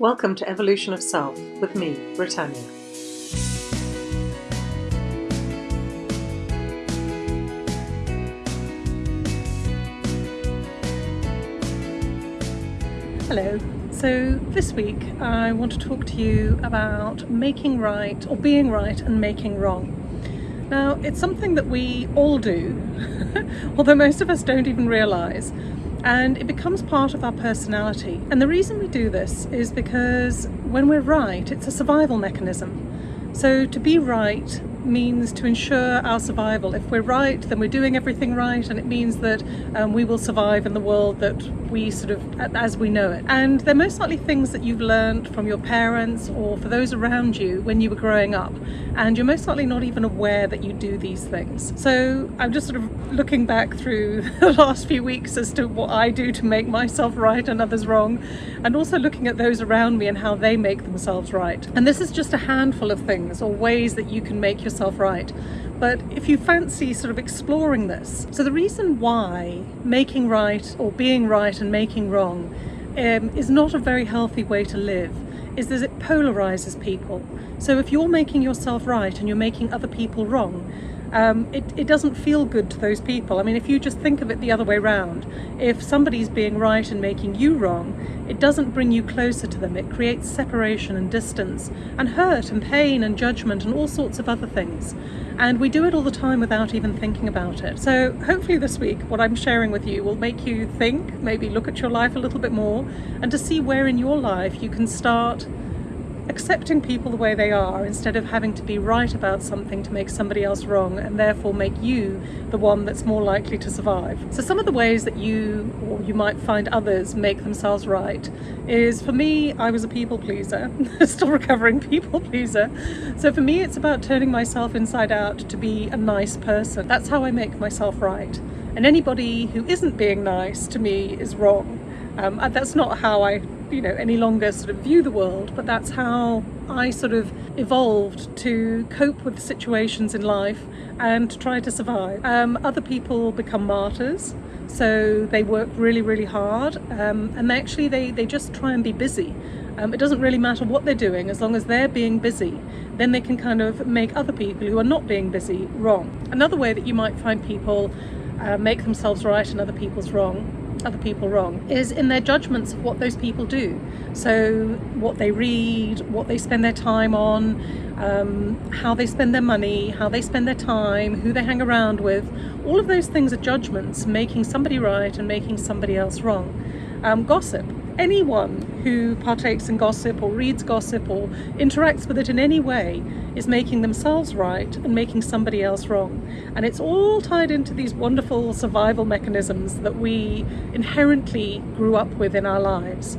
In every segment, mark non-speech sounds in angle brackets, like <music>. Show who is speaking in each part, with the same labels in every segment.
Speaker 1: Welcome to Evolution of Self with me, Britannia. Hello. So this week I want to talk to you about making right or being right and making wrong. Now it's something that we all do, <laughs> although most of us don't even realise and it becomes part of our personality. And the reason we do this is because when we're right, it's a survival mechanism. So to be right means to ensure our survival. If we're right, then we're doing everything right, and it means that um, we will survive in the world that we sort of, as we know it. And they're most likely things that you've learned from your parents or for those around you when you were growing up. And you're most likely not even aware that you do these things. So I'm just sort of looking back through <laughs> the last few weeks as to what I do to make myself right and others wrong, and also looking at those around me and how they make themselves right. And this is just a handful of things or ways that you can make yourself right but if you fancy sort of exploring this. So the reason why making right or being right and making wrong um, is not a very healthy way to live is that it polarizes people. So if you're making yourself right and you're making other people wrong, um, it, it doesn't feel good to those people. I mean, if you just think of it the other way around, if somebody's being right and making you wrong, it doesn't bring you closer to them. It creates separation and distance and hurt and pain and judgment and all sorts of other things. And we do it all the time without even thinking about it. So hopefully this week, what I'm sharing with you will make you think, maybe look at your life a little bit more and to see where in your life you can start accepting people the way they are instead of having to be right about something to make somebody else wrong and therefore make you the one that's more likely to survive. So some of the ways that you or you might find others make themselves right is for me I was a people pleaser, <laughs> still recovering people pleaser. So for me it's about turning myself inside out to be a nice person. That's how I make myself right. And anybody who isn't being nice to me is wrong. Um, that's not how I you know any longer sort of view the world but that's how I sort of evolved to cope with situations in life and to try to survive. Um, other people become martyrs so they work really really hard um, and they actually they, they just try and be busy. Um, it doesn't really matter what they're doing as long as they're being busy then they can kind of make other people who are not being busy wrong. Another way that you might find people uh, make themselves right and other people's wrong other people wrong is in their judgments of what those people do. So what they read, what they spend their time on, um, how they spend their money, how they spend their time, who they hang around with. All of those things are judgments, making somebody right and making somebody else wrong. Um, gossip anyone who partakes in gossip or reads gossip or interacts with it in any way is making themselves right and making somebody else wrong. And it's all tied into these wonderful survival mechanisms that we inherently grew up with in our lives.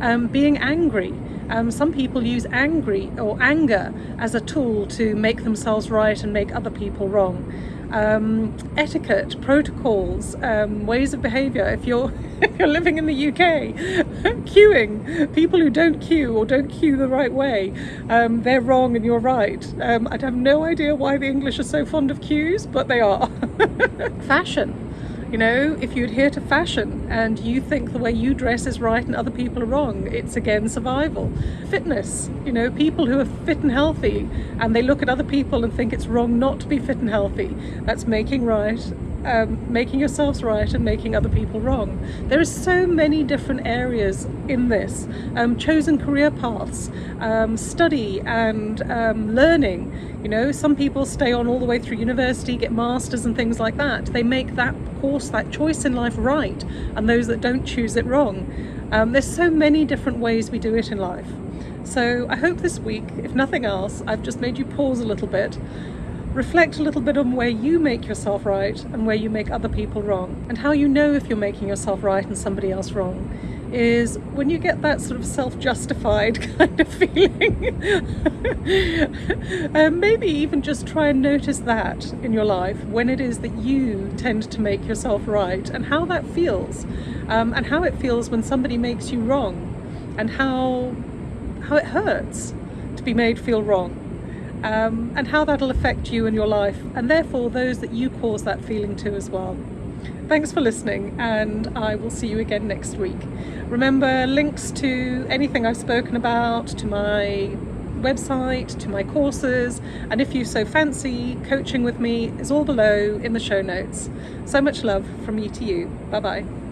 Speaker 1: Um, being angry. Um, some people use angry or anger as a tool to make themselves right and make other people wrong um, etiquette, protocols, um, ways of behaviour. If you're <laughs> if you're living in the UK, <laughs> queuing, people who don't queue or don't queue the right way, um, they're wrong and you're right. Um, I'd have no idea why the English are so fond of queues, but they are. <laughs> Fashion. You know, if you adhere to fashion and you think the way you dress is right and other people are wrong, it's again survival. Fitness, you know, people who are fit and healthy and they look at other people and think it's wrong not to be fit and healthy. That's making right um, making yourselves right and making other people wrong. There are so many different areas in this. Um, chosen career paths, um, study and um, learning. You know, some people stay on all the way through university, get masters and things like that. They make that course, that choice in life right, and those that don't choose it wrong. Um, there's so many different ways we do it in life. So I hope this week, if nothing else, I've just made you pause a little bit reflect a little bit on where you make yourself right and where you make other people wrong. And how you know if you're making yourself right and somebody else wrong is when you get that sort of self-justified <laughs> kind of feeling. <laughs> um, maybe even just try and notice that in your life when it is that you tend to make yourself right and how that feels um, and how it feels when somebody makes you wrong and how how it hurts to be made feel wrong um, and how that'll affect you and your life and therefore those that you cause that feeling to as well. Thanks for listening and I will see you again next week. Remember links to anything I've spoken about, to my website, to my courses, and if you so fancy, coaching with me is all below in the show notes. So much love from me to you. Bye bye.